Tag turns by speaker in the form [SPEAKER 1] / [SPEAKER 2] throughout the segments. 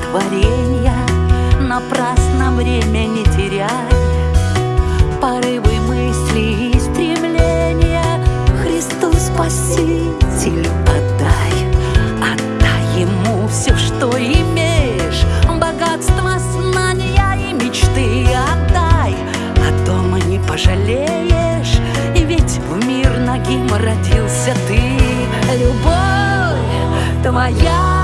[SPEAKER 1] творенья Напрасно время не теряй Порывы мысли и стремления Христу Спасителю отдай. Отдай Ему все, что имеешь. Богатство, знания и мечты отдай. А дома не пожалеешь И ведь в мир ногим родился ты. Любовь твоя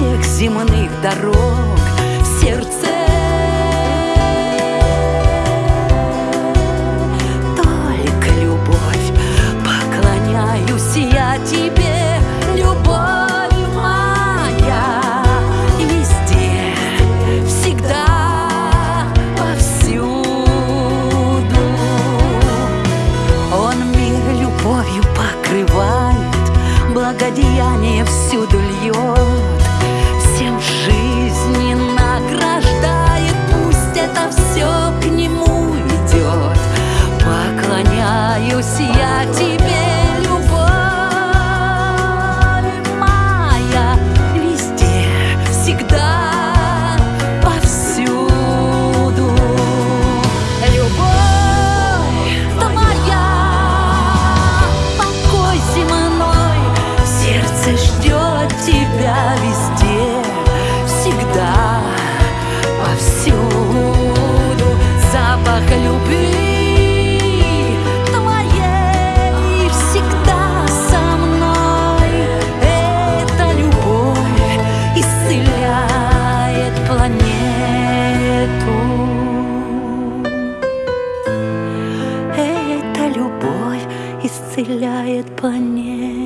[SPEAKER 1] всех земных дорог в сердце. Только любовь, поклоняюсь я тебе, любовь моя. Везде, всегда, повсюду. Он мир любовью покрывает, благодеяние всюду радуюсь я тебе. исцеляет по ней.